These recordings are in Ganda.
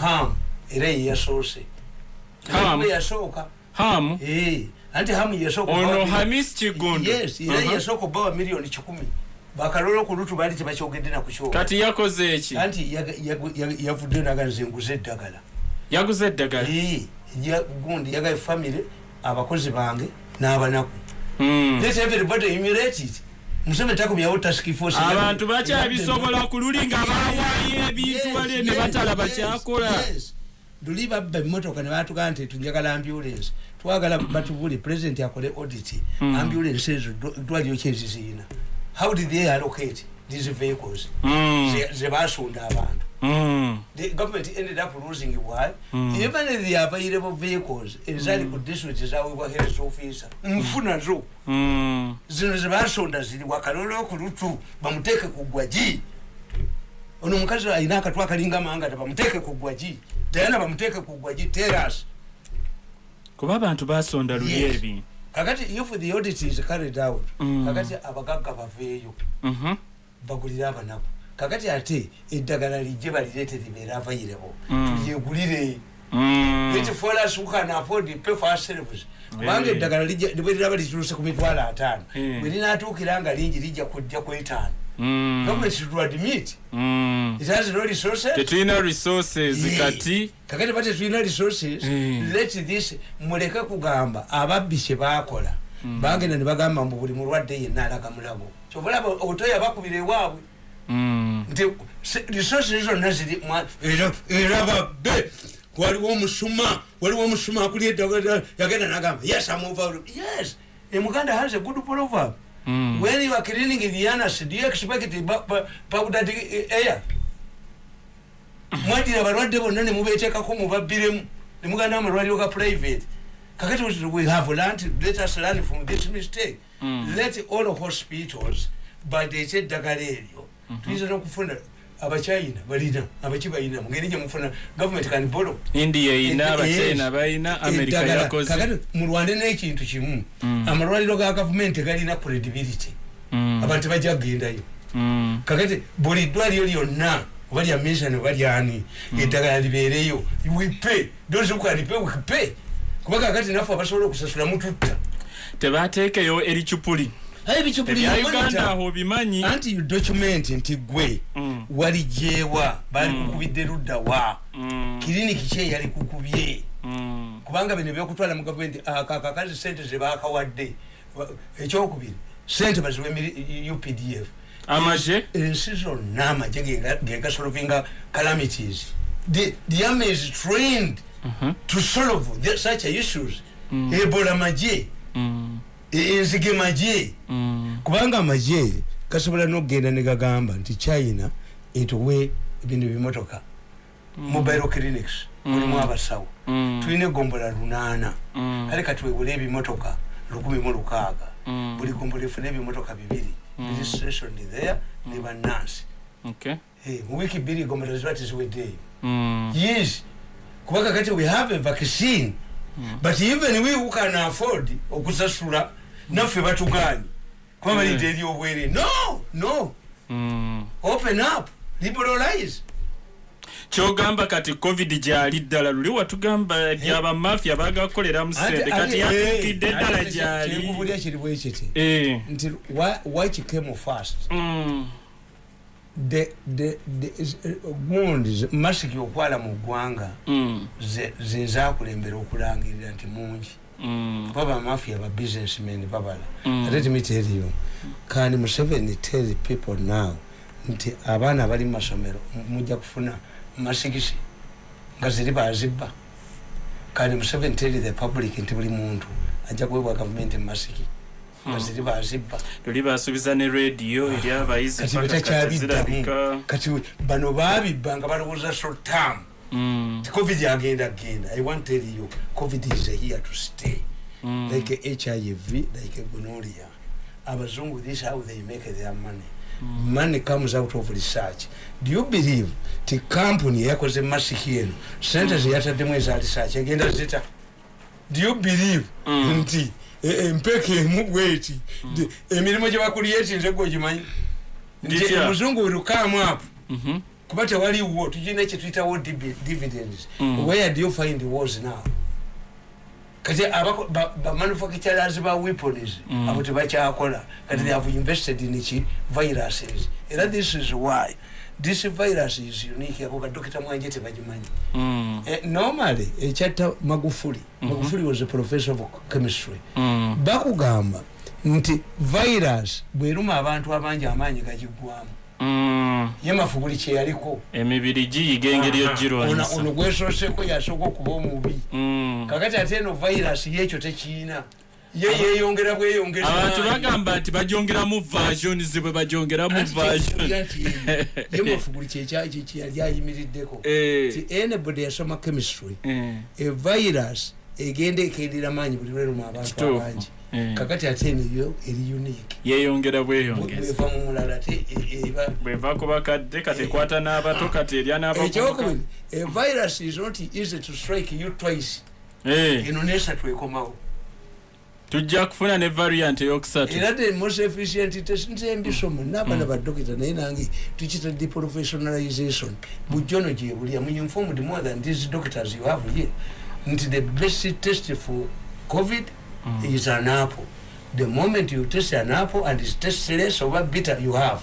ham. Era yeyasoose yasooka hamu Eh, anti hamu yasooka ono okubawa- hamis kigundu yes era Aha. yasooka obawa miliyoni kikumi bakalolo ku lutu baali tebakyogedde nakukyoka kati yakoze eki anti yaga- yagu- yagu- yavudde naganze nguze eddagala yaguze eddagala Eh, gundi yagaye famire abakozi bange n'abanaku Mm. let everybody emulate it museveni takumyawo task force abantu bakyabisobola ku luli nga bawayo ebintu wali ne batalaba kyakola luli babba emmotoka ne batugamba nti tunjagala ambulance. Twagala batubuli president akole audit. Ambulance ezo dw- dwaliro kyeziziyina how did they allocate these vehicles? Mm. Ze- ze basunda abantu Mm. the government ended up losing why? Even the available vehicles ezali ku district zawebwa health officer. Nfuna zo Mm. zino zebasonda ziri wakalolo ku lutu bamuteeke ku gwagi ono omukazi alina akatu akalinga mangata bamuteeke ku gwagi dayana bamuteeke ku gwagi teras kuba abantu basonda luli Yes. ebintu kakati if the audit is carried out Mm. kakati abagagga baveeyo Mhm. bagulire abanaku kakati ate eddagala lijje balireete libeera avairebo Mm. tulyegulire Mm. let for us who can afford it, pay for ourselves kubanga eddagala bwe liraba lituluse ku mitwalo ataano bwe linaatuukira nga lingi lijja kujja ku etaano. Mm. government should admit. Mm. it has no resources. Tetulina resources kati. Kakati bate tulina resources. Mm. let this muleke kugamba ababbi kye bakola bagenda ne bagamba mbu buli mulwadde yenna alaga mulabo. Kyobalaba otoya bakubira ewaabwe. Mm. Nti resources zonna ziri era babbe. Waliwo omusuma waliwo omusuma akuli eddagala yagenda nagamba yes over. Yes. Emuganda has a good proverb. Mm. when you are cleaning the anus do you expect powdered air? Mwadira abalwadde bonna ne mubeteekako mubabbiremu ne muganda amalwaliro ga private. Kakati we have learned let us learn from this mistake. Mm. let all hospitals badeete eddagala eryo tuyinza nokufuna abachina balina abaki balina mungeri gyemufuna government can borrow india eyina Eh, abachina yes. balina america Eddagala. yakoze. Kakati mulwande n'ekintu kimu. Mm. amalwaliro ga gavumenti galina credibility. Mm. abantu bajja kugendayo Mm. kakati buli ddwaliro lyonna oba lya mission oba lyani eddagala libeereyo wipe dozukanipe wipe kuba kakati naffe abasobola okusasula mututta. Tebateekeyo ericupuli anti document nti gwe Mm. waligyewa bali kukubidde ludda wa. Mm. kiriniki ki eyali kukubye. Mm. kubanga bino ebyokutwala mu gavumenti akakazi sente zebakawadde Wa- ekyokubiri sente baziwe updf amaje ensi zonna amagye genga- gengasolovinga calamities. The, the army is trained Mhm. to solve such issues. Ebola magye. Mm. Enzige magye Mm. kubanga amagye gasobola nokugenda negagamba nti china etuwe bino bimotoka mobile clinics mulimu abasawo. Mm. tulina egombola lunaana. Mm. kale kati webula ebimotoka lukumi mu lukaaga. Mm. buli gombola efuna ebimotoka bibiri. Biri stationed there ne bannansi. Okay. Eh, mu wiiki bbiri egombola ziba teziweddeeyo Mm. yes. Kuba kakati we have a vaccine but even we who can afford okusasula naffe batuganye. Kuba balidde eri obwere no! No! Mm. open up. Liberalize. Kyogamba kati covid gyali ddala. Luli watugamba byabamafia bagakolera musente kati yatuukidde ddala gyali. kyekubulya kiri bwekiti Eh. nti why- kicame fast Mm. uh, gundi masiki okwala mu ggwanga Mm. ze- ze zakulembera okulangirira nti mungi Mm. kuba bamafia ba businessmen babala Mm. ate timiteriyo kandi museveni tell people now nti abaana abali mu masomero mu- mujja kufuna masikisi nga ziri bazibba kandi museveni tell the public nti buli muntu ajja kuwebwa gavumenti masiki nga ziri bazibba luli basuubiza ne rediyo eri abayizi kati paka kati bano babibba nga balowooza shortam Mm. Covid agenda genda. I want tell you covid is here to stay. Mm. like hiv like gonorrhea. Abazungu this how they make their money. Money comes out of research. Do you believe ti company yakoze masiki eno sente zeyataddemu eza research. Egenda zita. Do you believe Mm. nti e- empeka emu bweti emirimu gyebakulyetinze gwe ogimanyi? Nti omuzungu will come up Mhm. Kuba tewaliwo tukirina kyetuyitawo divi- dividends Mm. where do you find wars now kati abako- ba- bamanufacturers ba weapons Mm. abo tebakyakola kati they have invested in ki viruses era this is why this virus is unique abo badokita mwanje tebagimanyi Mm. Eh, normally ekyatta magufuli magufuli was a professor of chemistry Mm. bakugamba nti virus bweruma abantu abangi amaanyi gagigwamu Mm. Ye mafuguli kyeyaliko emibiri giyiga engeri ono ogirwanyisa gwesooseko yasooka okuba omubi Mm. kakati ate eno virus yekyo tekiina ye yeyongera bweyongeza abantu bagamba nti bagyongeramu versions bwe bagyongeramu version ye mafuguli kyeyali ayimiriddeko Eh. ti anybody yasoma chemistry Eh. a virus egenda ekendeera maanyi buli lweruma abantu Kituufu. abangi Eh. Kakati ate eno eri unique. Yeyongera bweyongeza bweva mu mulala te e- eba bweva ku bakadde kati ekwata n'abato kati erya n'abavubuka. Ekyokubiri a virus is not easy to strike you twice. Eh, eno nesatu ekomawo tujja kufuna ne variant eyokusatu. Era the most efficient test nze mbisoma n'abaana badokita naye nange tukita deprofessionalization. Bujono gyebulya mu informed more than these doctors you have here. Nti the best test for covid is an apple. The moment you test an apple and it tastes less oba bitter you have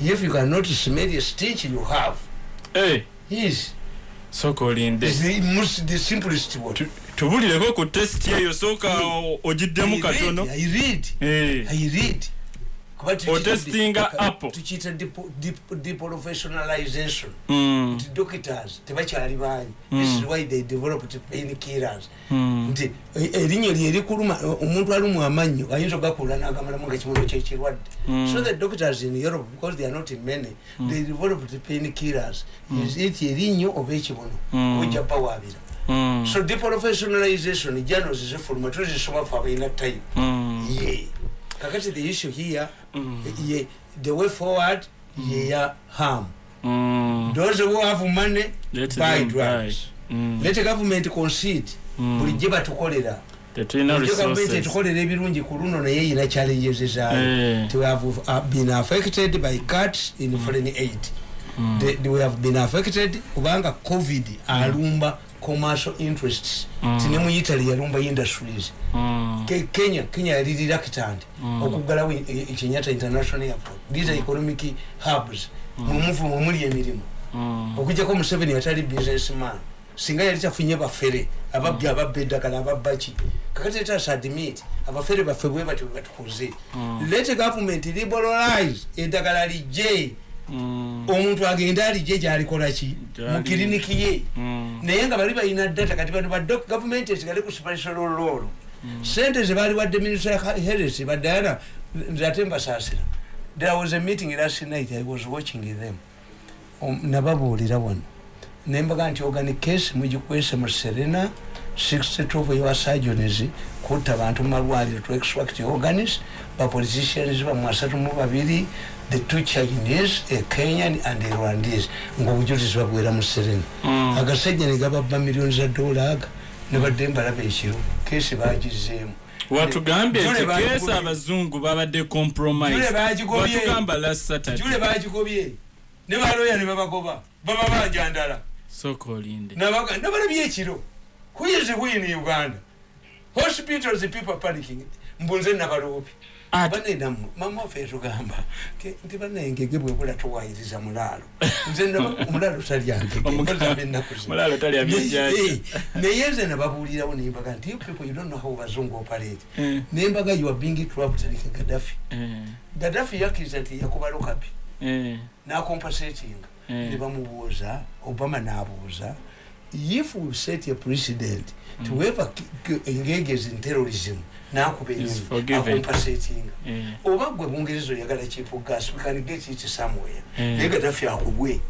if you cannot smell a stitch you have Eh, yes sooka olinde It's the most the simplest one Tu- tubulireko ku test eyo sooka o- ogiddemu katono. I read. I read. Kuba tukiyita Otestinga apple. tukiyita deprofessionalization. Mm, nti doctors tebakyali banyi this is why they developed pain killers. Mm, nti e- erinnya lye likuluma omuntu alumwa amannyo ayinza ogakula n'agamalamu nga kimulo kyekirwadde Mm. so the doctors in europe because they are not many they developed pain killers. Is it erinnyo oba ekibono Mm. ojja bawaabira mm, so deprofessionalization journals zifuluma tuzisoma fe abalina time mm, yeah kakati the issue here Mm. yeah, the way forward ye ya harm mm. those who have money Let buy drugs. Mm. let government concede Mm. bulijjo batukolera gavumenti etukolera ebirungi ku luno naye yina challenges zaayo Eh. we have uh, been affected by cuts in foreign aid Mm. The- the- we have been affected kubanga covid alumba commercial interests. Mm. tine mu italy yalumba industries. Mm. Ke- kenya kenya yali reluctant. Mm. okuggalawo e- e- kenyatta international airport. These are economic hubs. Mumuvu mwemuli emirimu. Mm. okujjako museveni atali businessman. Singa yali tafunye bafere ababbi ababba eddagala ababbaki kakati etasa admit abafere baffe bwe bati batukoze. Let government liberalize eddagala lijje. Mm. Omuntu agende alijje gyalikolaki Gyali- mu kiriniki ye. Mm. naye nga bali balina data kati bano badok gavumenti esigale ku special lolo sente zebali wadde minister ya health badayana nzate mbasaasira. There was a meeting last night i was watching them. Um, nababuulira wano. Nembaga nti organic case mugikwese mu serena 62 of your surgeons kutta abantu mu malwaliro to extract organs. Bapoliticians bamu asatu mu babiri the two chinese a kenyan and a rwandese. Ngaobujulizi babwera mu serena Mm. agasajja ne gababba miliyoni za dola aga ne badde mbalaba ekiro. Kesi bagizeemu watugambye Jule nti bagigobye. kesi abazungu babadde compromise Jule bagigobye. watugamba last jule saturday bagigobye ne baloya ne babagoba. Baba banjandala sooka olinde. Nabaga- nabalabye ekiro. Who is who in uganda? Hospitals people panicking. Mbunze nabaloopi Banenamu mama waffe yatugamba ke- nti banengege bwebula towayiriza mulaalo. Nze omulaalo talya ngege Omuga- mpozambe ennaku zino. Mulaalo talya byenjanja. Eh, nze nababuulirawo nembaga nti you people you don't know how bazungu operate. Eh, nembaga you are being trapped like gaddafi. Eh, gaddafi yakkiriza nti yakuba lokapi nakompensatinga. Eh. ne bamubuuza obama n'abuuza if we set a precedent to whoever engages in terrorism nakuba eh. oba gwe bungereza oyagala chipo gas we can get it somewhere. Naye gaddafi akugwe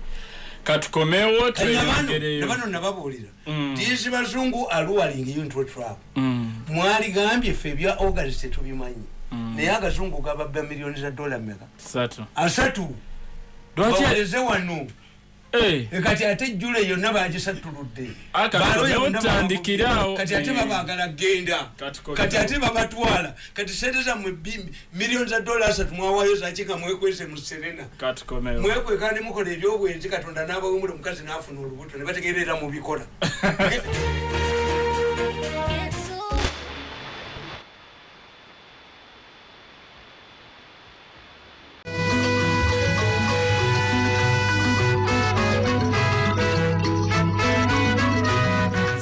katukomewo nabano nababuulira Mm. tiisi bazungu aluwaling you into a trap. Mm, mwaligambye ffe ebya august tetubimanyi Mm. naye agazungu gababba miliyoni za dola meka satu asatu. Bawaleze wano kati ate jule yonna bagisattuludde Ah, kati ate Eh. babagala genda Kati ate babatwala. Kati sente zammwe miliyoni za dola asatu mwawayo zaki nga mwekwese mu serena. Mwekweka ne mukola ebyobwenzi katonda n'abawumula omukazi n'afuna olubuto ne bategerera mu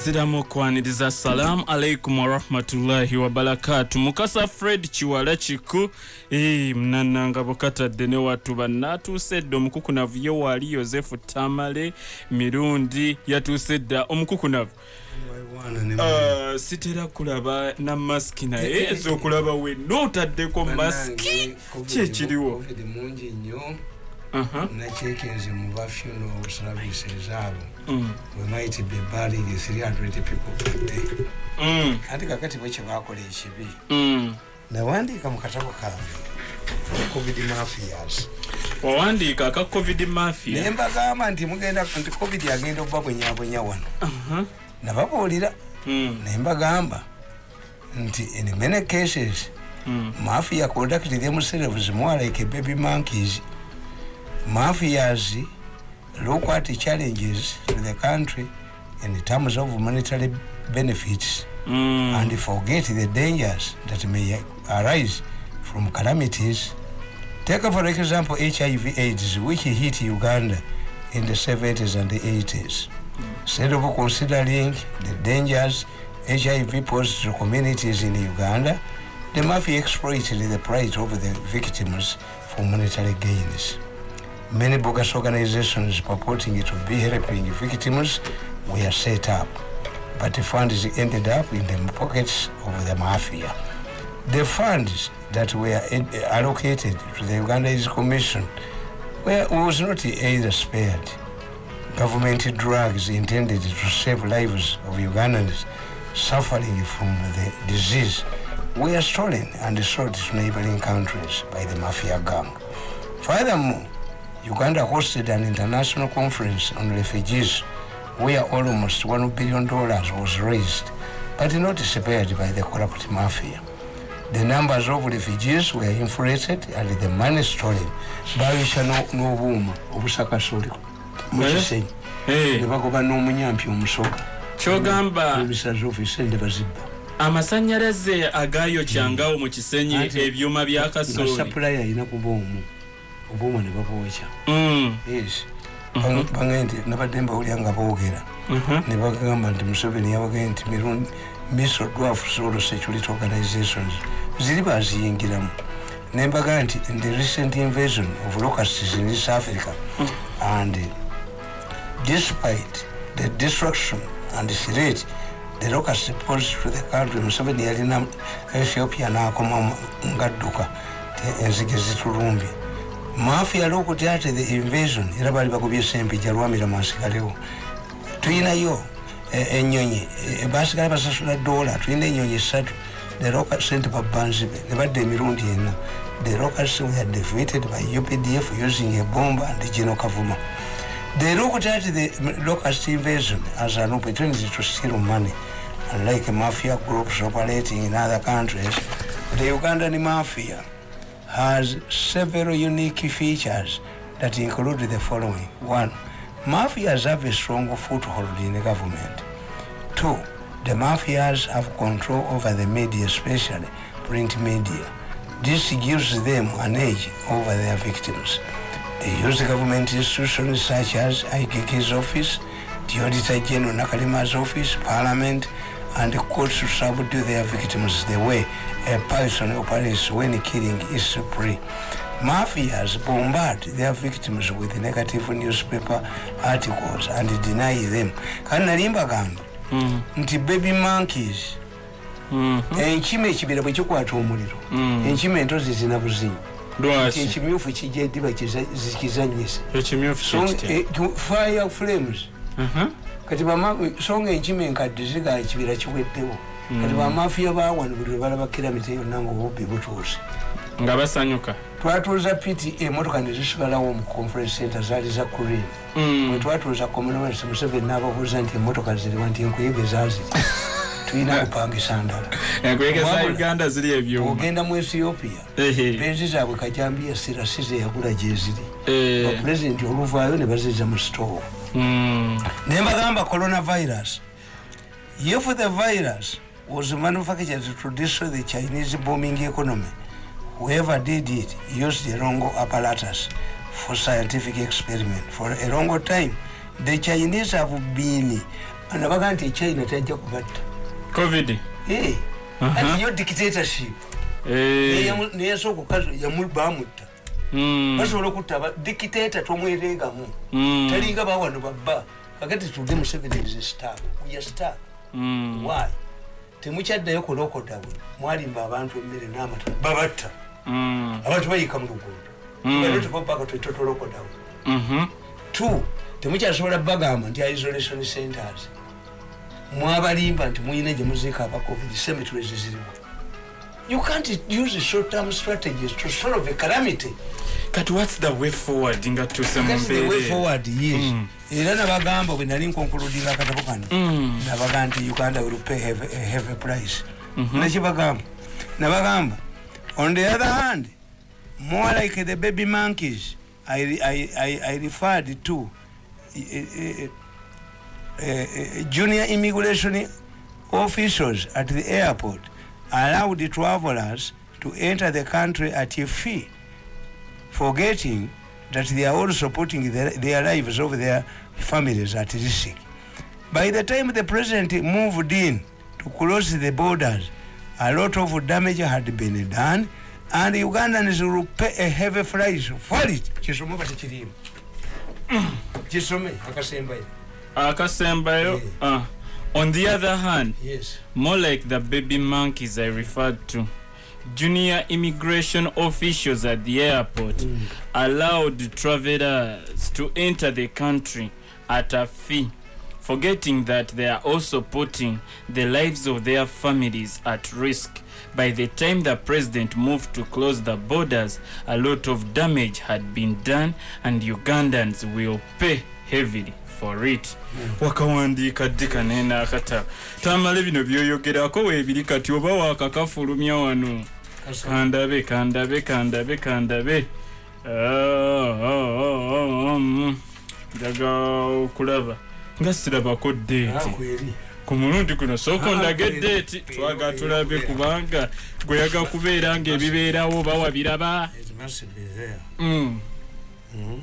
bikola ziramu okwaniriza salamu alaikum warahmatullahi wabarakatu mukasa fred kiwala kiku. Eh, munananga bukatadde ne watu bannatuuse dda. Omukukunavu ye waali yosefu tamale mirundi yatuuse dda. Omukukunavu Ah, sitera kulaba na masiki naye ez'okulaba wenna otaddeko masiki kyekiriwo mungi nnyo Aha. nacekinze mu ba funeral services abo Mm. we might be burying 300 people per day. Mm. ati kakati bwe kyebakola ekibi. Mm. nawandiika mu katabo kange. Covid mafias. Wawandiika aka covid naye mafia mbagamba nti mugenda nti covid agenda okubabwenyabwenya wano. Aha. nababuulira. Naye mbagamba nti in many cases mafia conduct themselves more like baby monkeys mafias look at challenges to the country in terms of monetary benefits Mm. and forget the dangers that may arise from calamities. Take for example HIV AIDS, which hit Uganda in the 70s and the 80s. Instead of considering the dangers HIV posed to communities in Uganda, the mafia exploited the plight of the victims for monetary gains. Many bogus organizations purporting to be helping victims were set up, but the funds ended up in the pockets of the mafia. The funds that were allocated to the Ugandese Commission were, was not either spared. Government drugs intended to save lives of Ugandans suffering from the disease were stolen and sold to neighboring countries by the mafia gang. Furthermore, Uganda hosted an international conference on refugees where almost $1 billion was raised, but not spared by the corrupt mafia. The numbers of refugees were inflated and the money stolen bawisha n'obuuma obusakasoli mu Eh? kisenyi Eh, ne bagoba n'omunyampi omusoga kyogamba ebisaza ofiisi ende bazibba. amasanyalaze agayokyangawo mu kisenyi ebyuma bya nga kasooli sapulayi alina kuba omu obuuma ne babwokya Mm. yes. Bange nti nabadde mbawulya nga boogera. Mhm. ne bagamba nti museveni yabagee nti mirundi miso dwafu solo security organizations ziri baziyingiramu. Nembaga nti in the recent invasion of locusts in east africa and despite the destruction and threat the locusts posed to the country museveni yalina ethiopia nakoma ngadduka enzige zitulumbye mafia lokuti ate the invasion era bali bagobye sempija lwamira mansigalewo tuyinayo eh, enyonyi eh, basigala basasula dola tulina enyonyi esatu the local sente babanzibe ne badda emirundi ena. The locals were defeated by updf using a bomb and geno kavuma. They looked at the locust invasion as an opportunity to steal money. Unlike mafia groups operating in other countries the ugandan mafia has several unique features that include the following. One, mafias have a strong foothold in the government. Two, the mafias have control over the media, especially print media. This gives them an edge over their victims. They use government institutions such as IKK's office, the Auditor General Nakalima's office, Parliament, and the courts subdue their victims the way a person operates when killing is spree. Mafias bombard their victims with negative newspaper articles and deny them. Kandi nali mbagamba Mm. nti baby monkeys Mm. enkima ekibira bwe kikwata omuliro Mm. enkima entozi zina buzinyi ekimyufu kijja ediba zikizanyisa eh, fire flames kati so nga enkima enkadde zigaa ekibira kiweddewo. Kati bamafiya bawano buli lwebalaba kiramita yonna ngaobubbi butuuse. Nga basanyuka. Twatuuza pta emotoka nezisigalawo mu conference center zaali za kurin Mm. bwe twatuuza commonwealth museveni n'ababuuza nti emotoka ziriwa nti enkuyege zaaziri tulina kupangisa ndala. Uganda ziri ebyuma. Ogenda mu ethiopia Ehe. benzi zaabwe kajambiya sirasize yagula gyeziri bapulezidenti oluvaayo ne baziza mu store Mm. ne mbagamba coronavirus if the virus was manufactured to destroy the chinese bombing economy whoever did it used the wrong apparatus for scientific experiment for a long time the chinese have been nabaga nti china tajja kubatta covid Eh, Aha. ati yo dictatorship Eh. neyasooka okazi bamutta Mm. Basobola okutta aba- dictator tomwereegamu Mm. talinga bawano babba. Kakati tuge is a star are star Mm. why? Temukyaddayo kulokodawe mwalimba abantu emmere n'amata. Babatta. Abantu bayika mu luguudo. Mm. balotipopaka twetotolokodawe Mhm. two temukyasobola bagamba nti isolation centers. Mwabalimba nti muyina gye muziika aba covid cemeteries zirimu you can't use short term strategies to solve a calamity. Kati whats the way forward? Nga tuuse mu That's the way forward yes era nabagamba bwe nali nkonkuludinga akatabo kano Mm. nabaga nti uganda will pay heavy, a heavy price nakibagamba nabagamba on the other hand more like the baby monkeys i, I, I, I referred to uh, uh, uh, junior immigration officials at the airport allowed travelers to enter the country at a fee forgetting that they are also putting their, their lives of their families at risk. By the time the president moved in to close the borders, a lot of damage had been done, and Ugandans will pay a heavy price for it. Kisome bati kirimu. Kisome akasembayo. akasembayo Yeah. uh, on the other hand Yes. more like the baby monkeys i referred to junior immigration officials at the airport mm. allowed travelers to enter the country at a fee forgetting that they are also putting the lives of their families at risk by the time the president moved to close the borders a lot of damage had been done and ugandans will pay heavily for it. Wakawandiika ddi kaneena akata. Tamale bino byoyogerako weebiri kati oba wakakafulumya wano. Kandabe kandabe kandabe kandabe. Ah, ah, ah, mm. njaga okulaba. Nga sirabako deeti ku mulundi guno sooka ondage kweri, deeti kweri, twaga tulabe kubanga gweyaga kubeera ngaebibeerawo oba wabiraba. It must be there. Mm, Mm.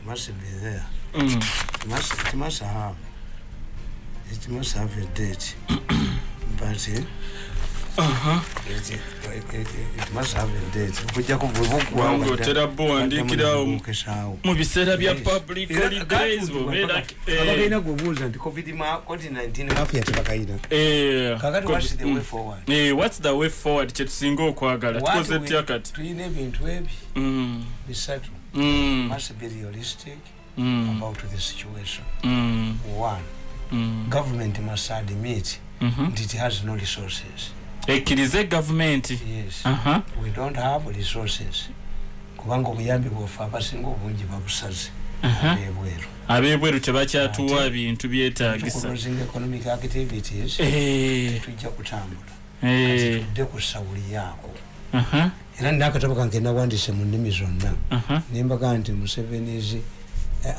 It must be there. It must, it must have. It must have a date. but eh, Aha. it, it, it, it must have a date. Okujjako bwe Kubanga otera bo wandiikirawo mu- biseera bya public holidays bobeera abakalina gwebuuza nti covid ma- covid-19 mafia tebakayina Eh, kakati ko- what's the way forward? Eh, kyetusinga okwagala. Tukoze we- tya kati tulina ebintu ebi. Mm, bisatu. Mm, must be realistic mm. about the situation. Mm. one. Mm. government must admit mm -hmm. that it has no resources. Ekkirize gavumenti yes. uh -huh. we don't have resources. Kubanga obuyambi bwaffe abasinga obungi babusaze uh-huh. abebweru. Abebweru tebakyatuwa bintu byetagisaeconomic activities eh. tetujja kutambula. Eh. Tudde ku sawuli yaako. Uh-huh. Era nakatabo kange nawandise mu nnimi zonna. Uh-huh. Nembaga nti musevenizi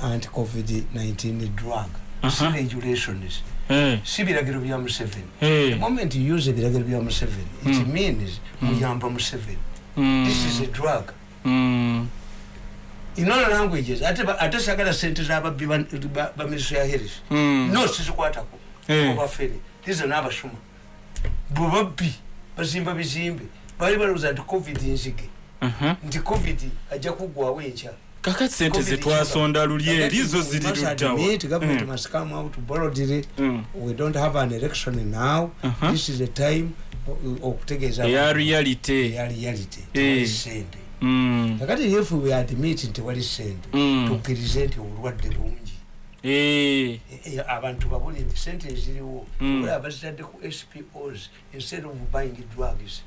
anti-covid-19 drug. Si regulations eh. si biragiro bya museveni eh. the moment you use ebiragiro bya museveni it hmm. means hmm. muyamba museveni hmm. this is a drug. In all languages ate sagala sente zababbi baministry ya health. No sizikwatako. Eh. Obafere tize n'abasuma bwe babbi bazimba bizimbe. Baali balowooza nti covid nzige. Nti covid ajja kuggwawo enkya. Kakati sente zetwasonda luli eri zo ziri luddawa government must come out boldly we don't have an election now. This is the time o- okutegeeza eya abantu. reality. Eh. Mm, kakati if we admit nti tewali sente mm. tukkirize nti obulwadde bungi. Eh, Eh, abantu babuli nti sente eziriwo. Mm. olaba bazitadde ku spos instead of buying drugs.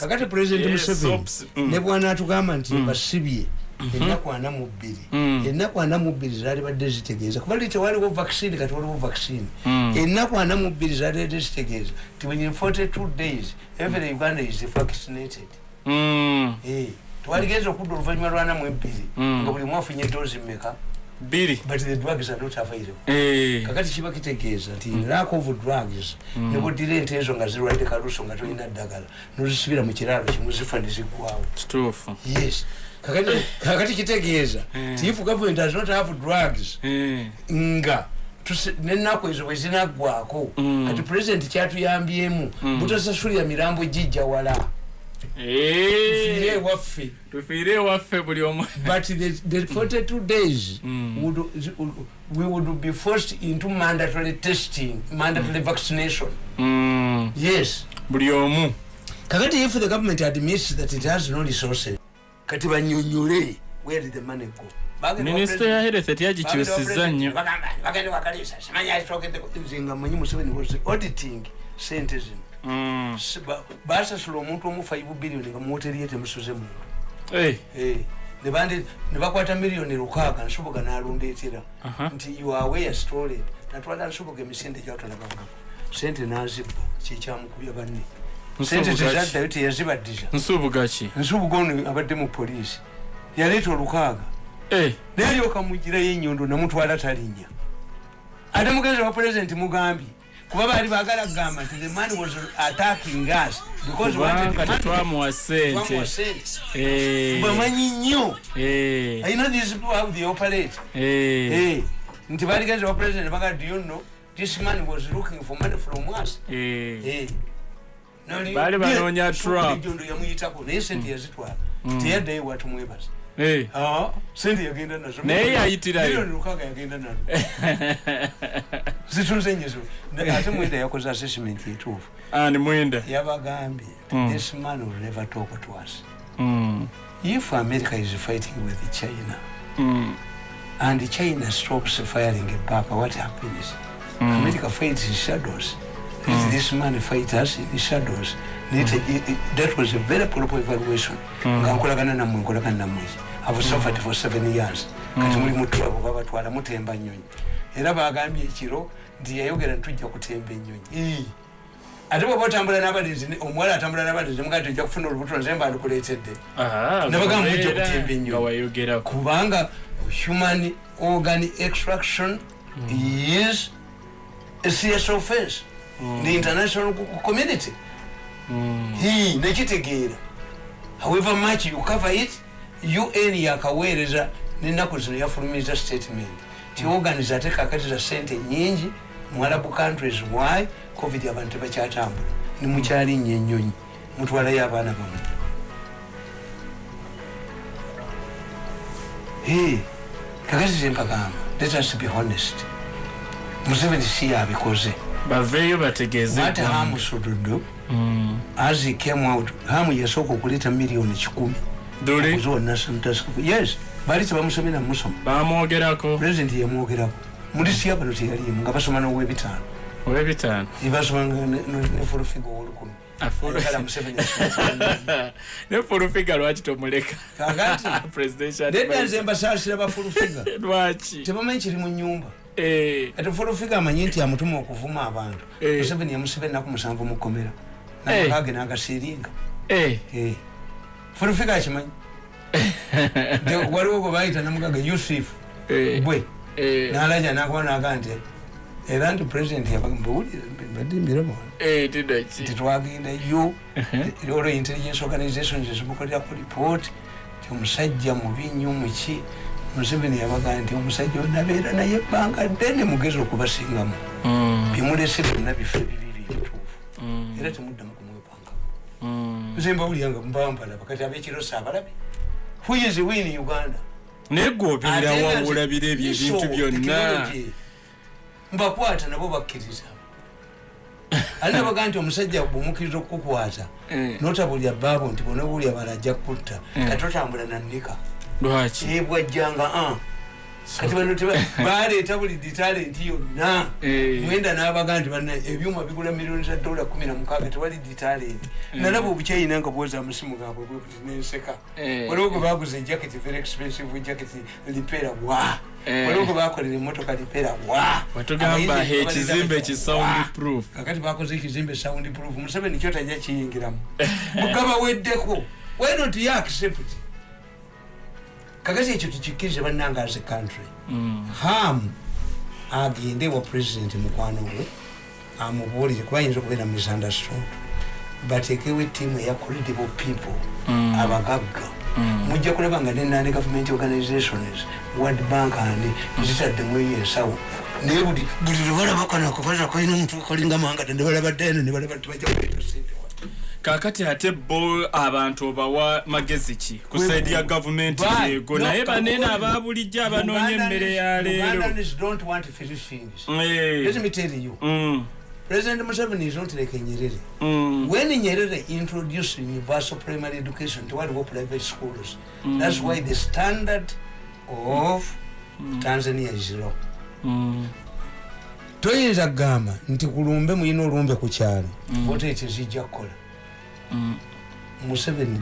Kakati president museveni ne bwanatugamba nti Mm. basibye ennaku ana mu bbiri. Mm. ennaku ana mu bbiri zaali badde zitegeeza. Kuba li tewaliwo vaccine kati waliwo vaccine. Mm. ennaku ana mu bbiri zaali badde zitegeeza. Ti within 42 days every uganda is vaccinated. Mm. Eh, twaligenza okudda oluvannyuma lwana mu ebbiri Mm. nga buli mwafunye doozi mmeka? Biri but the drugs are not available. Eh, kakati kiba kitegeeza nti lack of drugs nebudira ente ezo nga zirwadde kaluso nga tolina ddagala nozisibira mu kiraalo kimu zifa neziggwawo yes kakati kitegeeza Mm. ti if government does not have drugs. Eh, nga nenaku ezo bwe zinaggwako Mm. kati pulezidenti kyatuyambyemu Mm. butasasulira mirambo gijja wala. Eh, Fiire ewaffe. Tufiire ewaffe buli omu. But the, the 42 days Mm. would, we would be forced into mandatory testing mandatory vaccination. Mm, yes. Buli omu. Kakati if the government admits that it has no resources kati banyonyole where did the money go? Minisita ya health teyagikyusizza bagenda nnyo bagenda wakalisa simanyi alitookeddeko nze nga manyi museveni was auditing sente zino. Mm, basasula omuntu omu 5 billioni nga muwoteriye temusuze muntu eh, ne bakwata miliyoni lukaaga nsoboga n'alundeetera nti you are where stolen. Natwala nsoboga emisinde gyatwalagangako sente nazibba kyekyamukubya banne sente tezaddayo teyazibaddiza nsubuga ki? Nsubuga ono abadde mu poliisi. Yaleeta olukaaga. Eh, naye alyoka mugirayo enyondo namutwala talinnya. Ate mugenzi wa pulezidenti mugambye kuba baali baagala kugamba nti the man was attacking us Twamuwa sente. Eh, bamanyi nnyo. I know these people how they operate. Eh, nti baligenza wa president baga do you know this man was looking for money from us Baali banoonya Yeah, trap. Jondo yamuyitako naye sente yazitwala. Teyaddayo watumwebaza Eh, Ah, sente yagenda nazo. Naye yayitirayo. Milioni lukaaga yagenda nazo. Zitunze nyezo ate mwenda yakoze assessment etuufu ani mwenda. Yabagambye Mm. this man will never talk to us. Mm, if america is fighting with china mm, and china stops firing back what happens? Mm. america fights in shadows let this man fight us in shadows. Let- i- i- that was a very proper evaluation. Nga nkolagana nammwe nkolagana nammwe have suffered for seven years. Kati muli mutwabo babatwala mutemba nyonyi era bagambye ekiro nti yayogera ntujja kutemba enyonyi Ii. ate bweba otambula n'abalenzi omuwala atambula n'abalenzi mugaa ti ojja kufuna olubuto nze mba ndikuleetedde ah, Nabagamba mujja kutemba ennyo. nga wayogerako. Kubanga human organ extraction is a serious offense the international co- community. Mm, Hii, nekitegeera however much you cover it un yakaweereza nenaku zino yafulumiza statement. Ti organs ate kakati za sente nyingi mu arabu countries why? Covid abantu tebakyatambula nimukyali nnyo ennyonyi mutwalayo abaana bamu kakati zempagamba let us be honest. Museveni si yabikoze baveeyo bategeeze ate eggwanga. hamu sududu Mm, as he came out hamu yasooka okuleeta miliyoni kikumi okuziwa national task yes baali tebamusomera musoma. Bamwogerako. President yamwogerako. Mulisiya bano teyalimu nga basoma nowebitaano. Owebitaano? Ebasomanga nefulufiga owolukumi Ayagala Museveni asome. ne fulufiga lwaki tomuleka? Kakati, nedda nze mbasaasira bafulufiga lwaki? Tebamanyi kiri mu nyumba Eh, kati fulufiga amanyi nti amutuma okuvuma abantu. Eh. museveni yamusiba ennaku musanvu mu kkomera Eh. namakage eh, Eh. fulufiga akimanyi? Waliwo gwe bayita namugaga yusufu bwe. Nalaja nakuba naga nti era nti president yabadde miremo eh, tidaki nti twagendayo olwo intelligence organizations zimukolerako report ti omusajja mubi nnyo muki museveni yabaga nti omusajja onabeera naye ebbanga ddene mugezi okubasingamu Mm, bimulese byonna bife bibiri ebituufu. Mm, era temuddamu kumwepanga mm. nze mbawuliranga mbambalaba kati abekiro saabalabi huyizi win uganda? Naye gwe nga wawulabira ebyo ebintu byonna. mbakwata nabo bakkiriza. Ali nabaga nti omusajja bwemukkiriza okukukwata Eh, notabulya baabo nti bonabulya bala ajja kutta Mm. kati otambula nanika lwaki? Ebwajjanga a kati bano teba- baleeta buli ditalenti yonna. Eh. mwenda n'abaga nti bana ebyuma bigula miliyoni za dola kumi na mukaaga tewali ditalenti nalaba obukyayina nga bwoza amusimu gaabwe bwekuti nenseka. Eh. waliwo gwe baguza ejaketi very expensive jaketi lipera wa Eh. waliwo gwe bakolera emotoka lipera wa watugamba Abayizi ekizimbe ki sound proof. Kakati bakoze ekizimbe sound proof. Museveni kyo tajja kiyingiramu. Mugaba weddeko. Why not you accept kakati ekyo tukikkirize bannanga as a country ham agende wa president mukwano gwe amubuulire kuba ayinza okubeera misunderstood bateekewo ettiimu eya credible people abagagga mujja kulaba nga nenane government organizations world bank and zitaddemu ensawo naye buli buli lwebalaba kano akabaza kalina omuntu kalinga mangada nebalaba ddene nebalaba tibajja kuleeta sente kakati ate bo abantu obawa magezi ki? Ku saidi ya gavumenti no, naye banene kakubuulire. ababulijjo abanoonya emmere ya leero. Eh. Mm, President Museveni is not like Nyerere. mm, When Nyerere introduced universal primary education to what private schools, that's why the standard of Tanzania is low. mm, toyinza kugamba nti kulumbe mulina olumbe ku kyalo ote ekyo zijja kukola. mm, museveni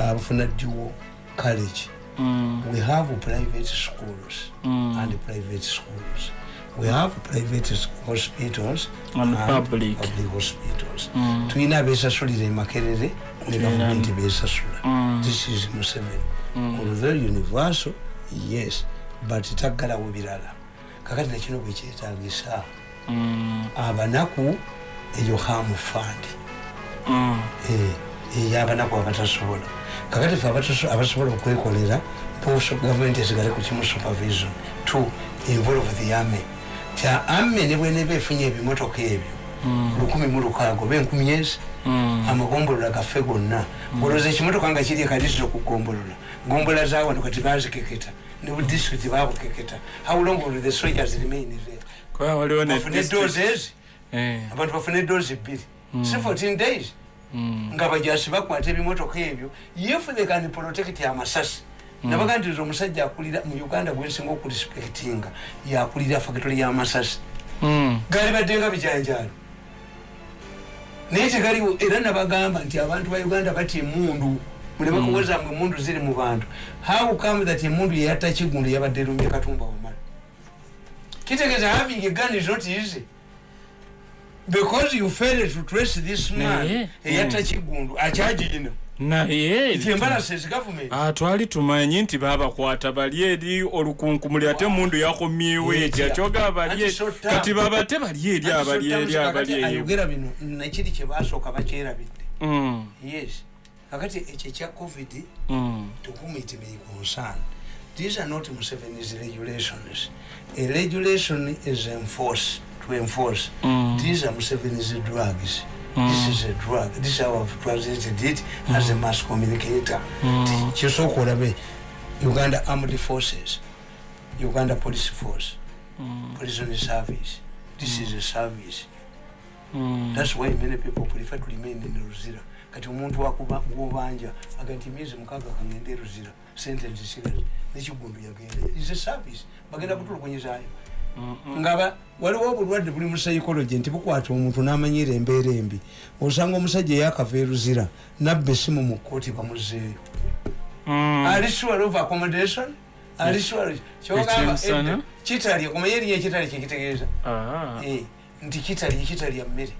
afuna dduwo college. Mm, we have private schools Mm. and private schools. We have private hospitals And public. public hospitals. Mm. tulina abesasulira emakerere ne gavumenti besasula. Mm. this is museveni. Although universal yes but taggalawo birala. Kakati nakino bwekyetagisa mm, abanaku eyo hamu fund. mm. Eyabanaku abatasobola kakati fe abasobola okwekolera gavumenti esigale ku kimu supervision. To involve the army. Kya army ne bweneba efunye ebimotoka ebyo lukumi mu lukaaga oba enkumi ezi amagombolola gaffe gonna. Olowooza ekimotoka nga kiri ekadisito okugombolola gombola zawano kati bazikeketa ne budisitulikiti babukeketa how long will the soldiers remain there? Bafune doozi ezi. Eh, abantu bafune doozi bbiri si 14 days. mm, nga bajasi bakwata ebimotoka ebyo. If they can protect amasasi nabaga nti omusajja akulira mu uganda gwensinga okurespektinga yakulira factory y'amasasi mm, gali badde nga bijanjalo naye tegaliwo era nabagamba nti abantu ba uganda batya emundu muleme kuwoza mwe emundu ziri mu bantu. How come that emundu yeyatta kigundu yabadde erumbye katumba wamala? Kitegeeza having a gun is not easy because you failed to trace this man Naye, eyatta mm. kigundu akyagirina naye embalases government Ah, tumanyi nti babakwata bali eri olukunkumuli ate mundu yakomyewo Etya. kyoga bali kati baba te bali eri abali eri abali eyo ayogera bino nekiri kyebasooka bakyerabidde. Mm, yes. Kakati ekyo ekya covid to whom it may concern these are not museveni's regulations. A regulation is enforced to enforce. Mm. these are museveni's drugs. This is a drug. This is how i've translated it as a mass communicator. Kisooka olabe uganda armed forces uganda police force prison service. This is a service. Mm. That's why many people prefer to remain in Ruzira. Kati omuntu wakuba gwobanja aga nti myezi mukaaga kangende Ruzira. Sentence serious. Nekigundu yagenda is a service. Bagenda kutulugunyizaayo ngaba waliwo obulwadde buli mu psychology nti bukwata omuntu n'amanyira embeera embi. Osanga omusajja eyakava eruzira nabba esimu mu kkooti bamuzeeyo. Mm. ali sure of accommodation? Ali sure? Kyogamba Ekyemisana? edda kitalya kumanya erinnya ekitalya kyekitegeeza Ah, Eh, nti kitalya kitalya mmere.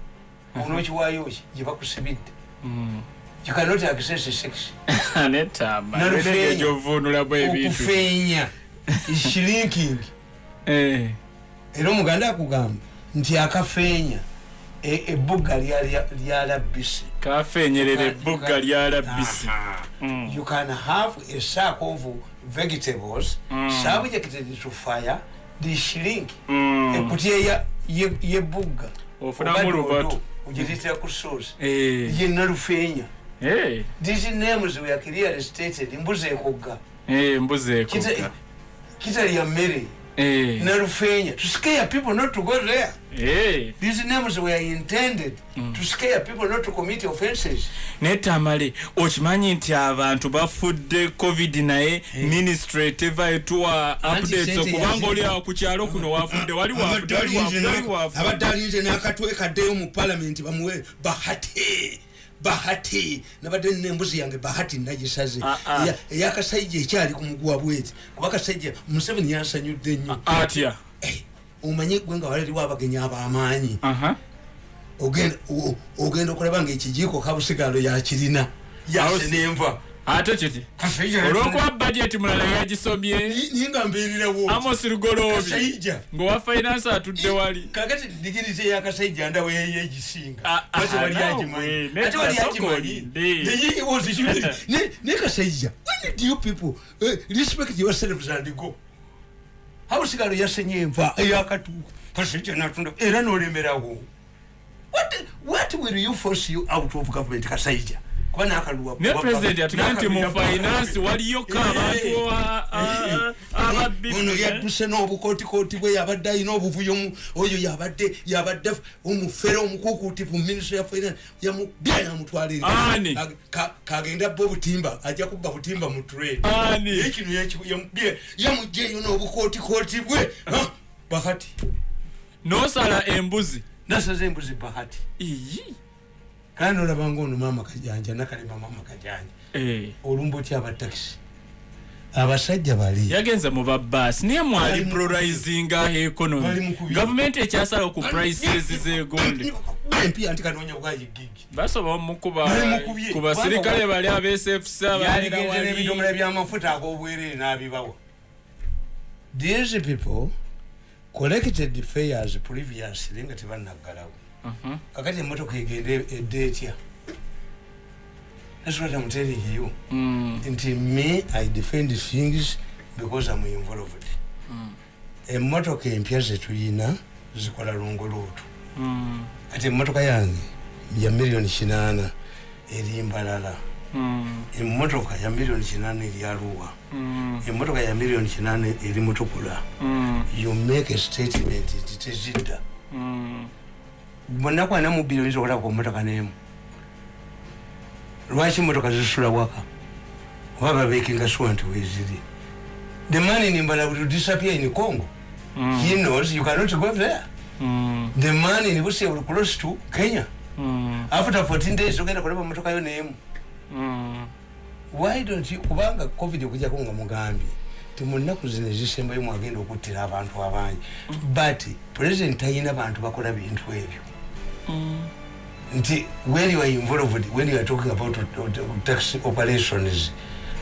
Onookiwaayo ki? Gye bakusibidde. Mm. you cannot access sex. Nalufeenya. okufeenya is shrinking. Eh, era omuganda akugamba nti akafeenya e- ebbuga lya- lyalabise kafenyerera ebbugga lyalabisi Mm. you can have a sack of vegetables Mm. subjected to fire they shrink Mm. ekutya ya- ye- yebbuga ofunamu lubatu. ogireetera ku sauce Eh, yenna lufeenya eh, these names were clearly stated. Mbuzi ekogga eh, mbuzi Kita- ekogga kitalya mmere Eh. ne rufenya to scare people not to go there. Eh. these names were intended to scare people not to commit offenses naye tamale okimanyi nti abantu bafudde covid naye ministry teva etuwa Anti updates okubanga oli awo ku kyalo kuno wafudde wali wafudde wali wafudde wali wafudde. abadde alinze nakatwe kaddeyo mu palamenti bamuwe bahati bahati. Nabadde nina embuzi yange bahati nagisaze Ah, ah. Eya- eyakasaija ekyali ku muguwa bweti. Kuba kasaija museveni yansanyudde nnyo. Atya? Eh, omanyi gwe nga walaliwo abagenyi ab'amaanyi. Ogenda okulaba nga ekijiiko kabusigalo yakirina yase nenva ate kiti olwokuba budget mulala yagisomye. Ninga mbeererawo amos lugoloobi ngaowa finance atudde wali. Kakati digirite yakasajja ndawe yegisinga ate wali nawe, agimanyi nedda ate wali soko agimanyi olinde. ne kasajja when did you people uh, respect yourselves and go? Hausigalo yasenye enva eyakatuuka kasajja natunda era nolemerawo what, what will you force you out of government kasajja kuba nakaluwa ne president atugaa nti mu finance waliyoko abantu a- a- ono ababbi yadduse n'obukootikooti bwe yabadde alina obuvuyo mu- oyo yabadde yabadde omufere omukuukuutivu minisitule ya finance yamubya Ka- kagenda abba obutimba ajja kubba butimba mu trade Ani? naye kino yaki- yamubya yamugja eyo n'obukootikooti bwe Ha, bahati. Nosala embuzi. Nasaza embuzi bahati. Iyi kandi olabanga ono maama kajanja nakalema maama kajanja. Eh, olumba otya abatakisi abasajja bali. Yagenze mu babaasi naye mwali mu economy. gavumenti ekyasala ku prices zegonde empya nti kanoonya bwayigigi basoba omukuba Bali mukubye. ku basirikale bali abesfc ababeera yaligeze n'ebidomola byamafuta ag'obwereere n'abibawa. These people collected fares previously nga tebanaggalawo. Kakati emotoka egenda edda etya telling you Mm, nti me i defend things because i'm involved. Emotoka empya zetuyina zikola longoluutu mm, kati emotoka yange ya miliyoni kinaana eri mbalala. Mm, emotoka ya miliyoni kinaana eri aluwa mm, emotoka ya miliyoni kinaana eri mutukula mm, you make a statement nti tezidda mm. bonnakwana mu bbiri oyinza okulaba ku motoka n'emu lwaki motoka zisula waka. Oba babekinga sure nti weziri the man in mbala will disappear in congo Mm. he knows you cannot go there. Mm, the man in busia will cross to kenya. Mm, after 14 days ogenda kulaba motoka yo n'emu mm. why don't you kubanga covid okujjako nga mugambye ti mu nnaku zino ezisembayo mwagenda okuttira abantu abangi but president talina bantu bakola bintu ebyo nti when you are involved when you are talking about tax operations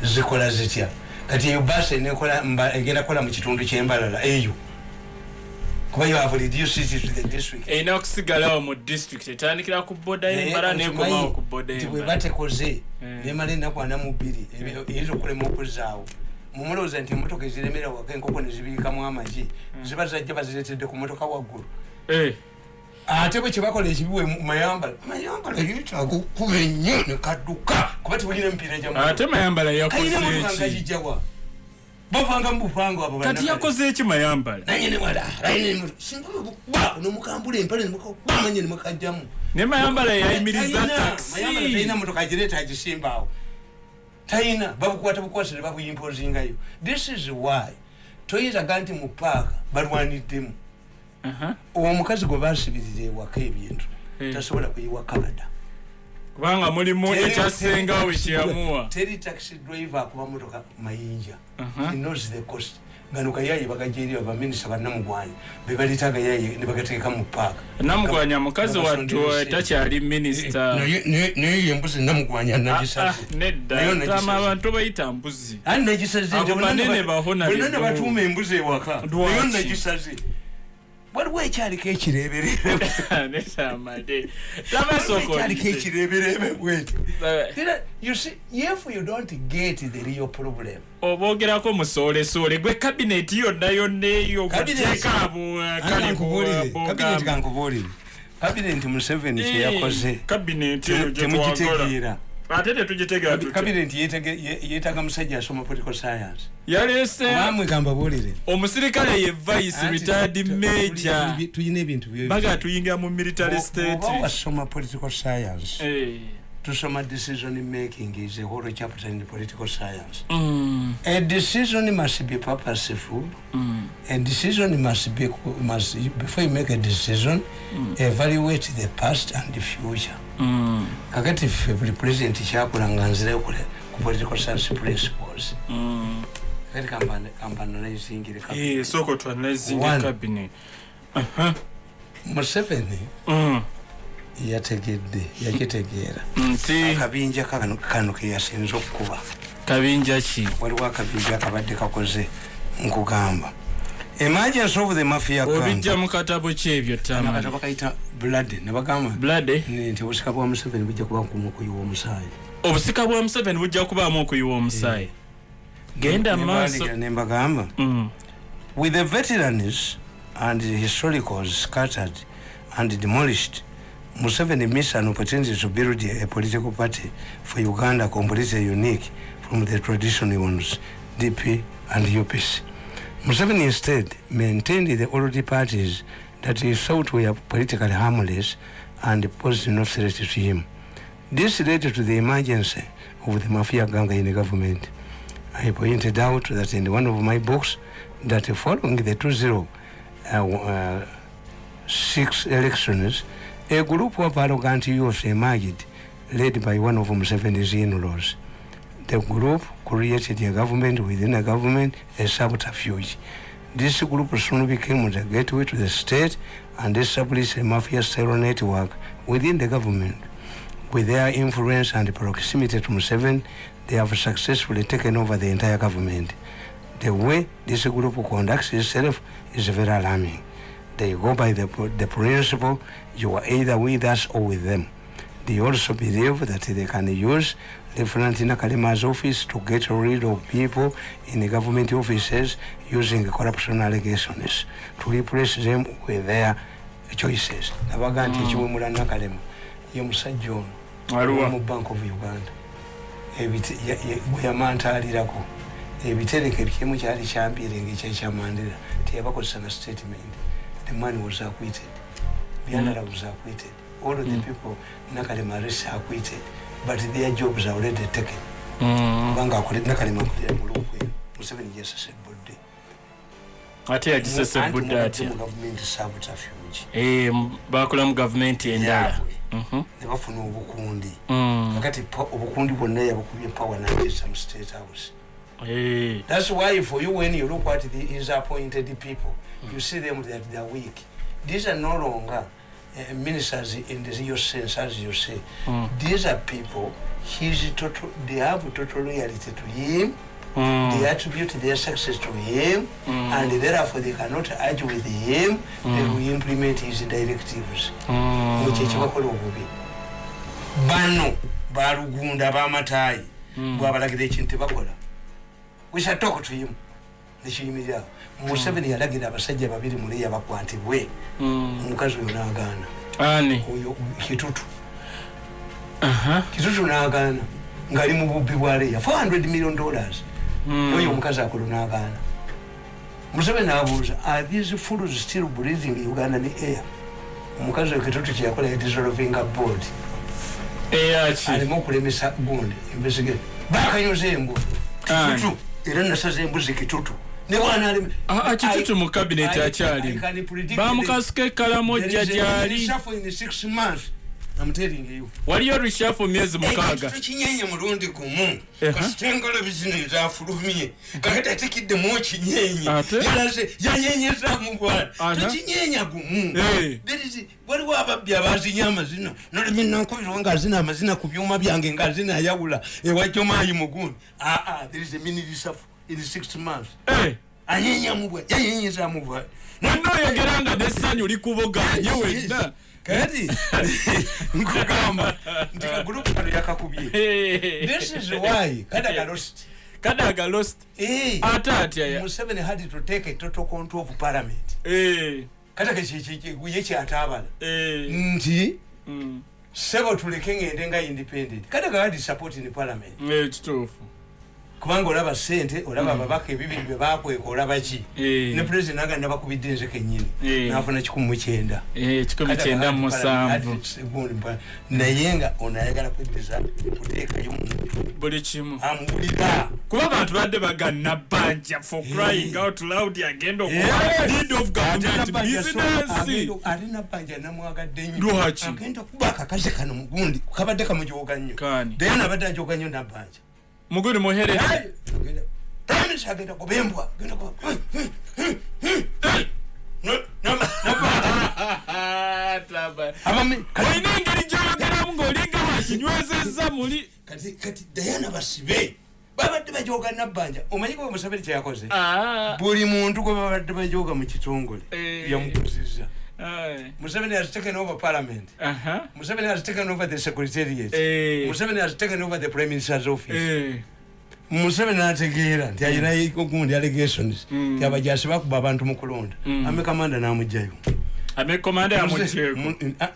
zikola zitya? Kati eyo basi egenda kukola mu kitundu kyembalala eyo. Erina okusigalawo mu district etandikira ku boda yembala nekomawo ku boda yembala batekoze Eh. nemala enaku ana mu bbiri eyinza okulema okuzaawo mumulowooza nti emotoka eziremera waka enkoko nezibiikamu amagi ziba zajja baziretedde ku motoka waggulu. Eh, ate bwe kyebakola ekibiwe mayambala. Mayambala yetaaga okukuba ennyo nekadduka kuba tewulina emipiira gya ate mayambala yakoze kalina motoka nga eki gijjawa bapanga mu bupango abo kati yakoze eki mayambala? Nomukambula empale nemukakuba manye nemukajjamu ne mayambala yayimiriza talina taxi. motoka agireeta agisimbaawo talina babukwata bukwasi ne babuyimpozingayo this is why toyinzaga nti mu paaka balwaniddemu. Omukazi gwe basibirira ewaka ebintu Eh. tasobola kuyiwa canada kubanga mulimu ekyasengawo teri- kyeyamuwa. teri taxi driver akuba motoka mayinja. He knows the cost. Gano gayayi bagajeri baminisita bannamugwanyi bebaleta agayayi nebagateeka mu paaka namugwanya mukazi wattu takyali minisita. Naye embuzi namugwanya Ah, ah, nedda. Nayo tama abantu bayita mbuzi. Ani nagisaze? Abo banene bahona bonna bidumu. nebatuuma embuzi ewaka. Lwaki? nayo nagisaze waliwo ekyaliko ekireberebe netamade ekyaliko ekireberebe see, if you don't get the real problem obogerako musoolesole gwe kabineti yonna yonna eyo Cabinet- muteeka kabinet kankubuulire? Kabinet museveni kyeyakoze gyetwagala temugitegeera ate tetugitegera tutya kabineti yetege- ye- yeetaga musajja asoma political science yaleese bamwe kambabuulire omusirikale ye vice tu- major tuli- tulina ebintu baga tuyingira mu military state wasoma political science Eh. Tusoma decision making is a whole chapter in political science. Mm, a decision must be purposeful. Mm, a decision must be must before you make a decision evaluate the past and the future. Mm, kakati ffe buli president kyakola nga nzirayo kule ku political science principles mm. kati kampanalizingire Eh, soko twanazinga One. cabinet Aha. museveni Mm, yategedde yakitegeera. Akabinja kano keyasinza okukuba. kabinja ki? Waliwo akabinja akabadde kakoze nkugamba emergency of the mafia obijja mu katabo ki ebyo kati bakayita blood nebagamba blade nti obusika bwa museveni bujja kuba kumu okuyiwa omusaayi obusika bwa museveni bujja kubaamu okuyiwa omusaayi genda maaso nembagamba Mm, with the veterans and the historicals scattered and demolished Museveni missed an opportunity to build a political party for Uganda completely unique from the traditional ones, DP and UPC. Museveni instead maintained the old parties that he thought were politically harmless and posed no threat to him. This led to the emergence of the mafia gang in the government. I pointed out that in one of my books that following the 2-0 uh, uh, elections, a group of arrogant youths emerged, led by one of Museveni's in-laws. The group created a government within a government, a subterfuge. This group soon became the gateway to the state and established a mafia-style network within the government. With their influence and proximity to Museveni, they have successfully taken over the entire government. The way this group conducts itself is very alarming. They go by the, the principle you are either with us or with them. They also believe that they can use Lieutenant Nakalima's office to get rid of people in the government offices using corruption allegations to replace them with their choices. Nabaga nti ekiwemula Nakalema ye musajja ono mu Bank of Uganda. Bwe yamantaalirako ebitereke ebikimu kyali kyampiringa ekyekyamandera teyabakozesa na statement. The man was acquitted Byandala was acquitted all of the people nakalema arrest acquitted but their jobs are already taken. Mm. kubanga akole- nakalema akolera mulokwe museveni yesesebudde ate yagisesebudde atya? gavumenti subterfuge Eh, bakola mu gavumenti endala. Mhm. ne bafuna obukundi. Mm. kakati obukundi bwonna yabukubye power nagesa mu state house. Eh, That's why for you, when you look at the, his appointed people, you see them that they are weak. These are no longer uh, ministers in the real sense, as you say. Mm. These are people. He's total. They have total loyalty to him. mm, They attribute their success to him, and therefore they cannot argue with him. They will implement his directives. mm. ekyo ekibakola obubi bano balugunda bamatayi bwabalagira ekintu tebakola wisatokutuyimu nekiyimirirawo museveni yalagira abasajja babiri muleya bakwatibwe. Mm. omukazi oyo nagaana. Oyo kitutu. Kitutu nagaana. Ngaali mu bubbi bwa leya 400 million dollars. Mm. oyo omukazi akolo nagaana. Museveni abuuza are these fools still breathing uganda ne air? Omukazi oyo kitutu kyeyakola yadissolvinga board. Alimu okulemesa gundi investigate. Bakanyoza embwa Ani? kitutu era nasaza embuzi kitutu ali Ah, ah, kitutu mu kabineti akyalimu bamukasuka ekalamu ojja gyali. waliyo rushafu myezi mukaaga. kinyenye mulundi gumu. Eha. kasitengalo bizino ezafulumye kakati atekiddemu kinyenye. Ate? yalaze yanyenyeza mugwana Aha. tokinyenya gumu. There is- waliwo ababbi abazinya amazina. Nolimi nankubirwa ngaazina amazina ku byuma byange ngaazina ayawula ewajjomayi mugundi. Aa there is a minirisafu in six months. Eh, anyenya mubwa yanyenyeza mubwa wonna oyogera nga nessanyu likuboganye wenna kati nkugamba. Nti kagulupu kano yakakubye this is why kadaga lost. Kadaga lost. Ate atya ya- museveni had to take a total control of parliament. Kataga ye kyatabala nti sebo tuleke ngende nga independent. Kati kakati support ni parliament. Kituufu kubanga olaba sente olaba ababaka ebibiri bye bakweka olaba ki? Eh. ne president aganda bakubidde nze kenyini Eh. nafuna kikumu mukyenda Eh, kikumi kyenda mu musanvu. Naye nga ono ayagala kweddiza kuteekayo muntu buli kimu. Amuwulira. Kuba abantu badde bagana bbanja for crying out loud agenda okuba Yes. lead of government business. Ate nabbanja namwagadde nnyo Lwaki? agenda kuba akakazi kano mugundi kabadde kamujoga nnyo. Kaani? dayana abadde ajoga nnyo nabbanja muguli muhere Prime agenda kubembwa genda kwa abami olina engeri gyoyogeramu ng'olinga wakinywezezza muli kati kati dayana basibe. Babadde bajoga nabbanja omanyiko we musabiri kyeyakoze Ah, buli muntu gwe babadde bajoga mu kitongole Eh. Museveni has taken over parliament. Aha. museveni has taken over the secretariat Eh. museveni has taken over the prime minister's office. Eh. museveni nategeera nti ayina ogundi allegations. Nti abajasi bakuba abantu mu kulonda. Ame kamanda namugjayo ame komanda yamukyeko Mu- ah,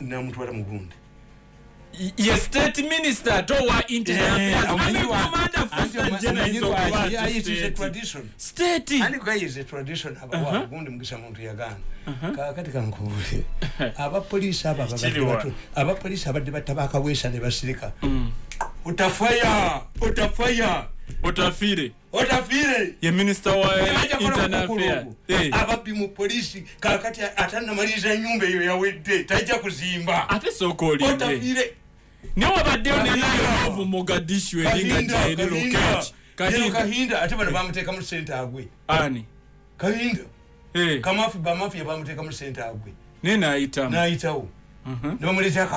ye state minister. Ate owa internal affairs. Ame komanda first general is okuba tradition. State. Andi gayize tradition abawa gundi mugisa muntu yagana kakati kankubule abapoliisi abo abapoliisi abadde batabakaweesa ne basirika. Utafaya! Utafaya! Otafire otafire ye minister wa internal affairs. Ababbi mu polisi kakati atanamaliriza nyumba eyo yawedde tajja kuzimba. Ate sooka olinde otafire naye wabaddeyo nenayovu mogadishu eringa jaeri kahinda. Ate bano bamuteeka mu sente agwe ani? Kahinda. Kamafi bamafiya bamuteeka mu sente agwe naye nayitamu. Nayitawo. Ne bamuleeta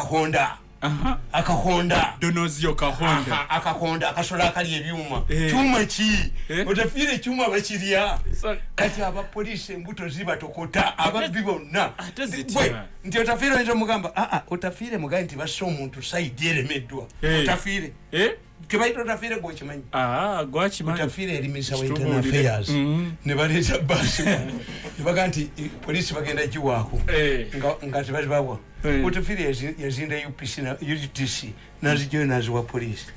akahonda. Donozio kahonda. Akahonda akasolo akali ebyuma. Eh. kyuma ki? Eh. otafiire ekyuma bakirya. Kati abapoliisi embuto zibatokota ababbi bonna. Nti otafiire oyinza omugamba aa otafiire mugaye nti basse omuntu saidi eremeddwa. Eh. otafiire. Eh? Kebaita otafiire gwekimanyi Ah, otafiire eri minisa wa internal affairs. Mhm. ne baleeta baasi nebaga nti eh, poliisi bagenda giwaako. Eh. nga nga tebazibawa Eh. otafiire yazinda upc utc nazijoyo naziwa poliisi